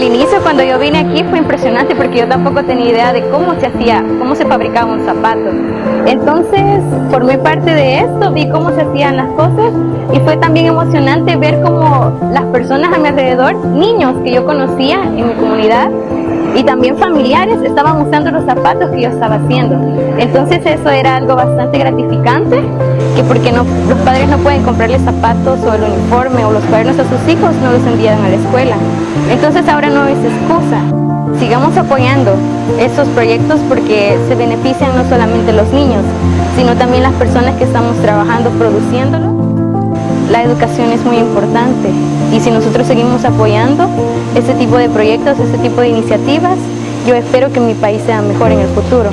al inicio cuando yo vine aquí fue impresionante porque yo tampoco tenía idea de cómo se hacía, cómo se fabricaba un zapato. Entonces formé parte de esto, vi cómo se hacían las cosas y fue también emocionante ver cómo las personas a mi alrededor, niños que yo conocía en mi comunidad, y también familiares estaban usando los zapatos que yo estaba haciendo. Entonces eso era algo bastante gratificante, que porque los padres no pueden comprarle zapatos o el uniforme o los cuadernos a sus hijos, no los envían a la escuela. Entonces ahora no es excusa. Sigamos apoyando esos proyectos porque se benefician no solamente los niños, sino también las personas que estamos trabajando produciéndolo. La educación es muy importante y si nosotros seguimos apoyando este tipo de proyectos, este tipo de iniciativas, yo espero que mi país sea mejor en el futuro.